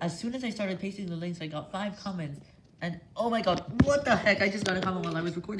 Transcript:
as soon as I started pasting the links, I got 5 comments, and oh my god, what the heck, I just got a comment while I was recording.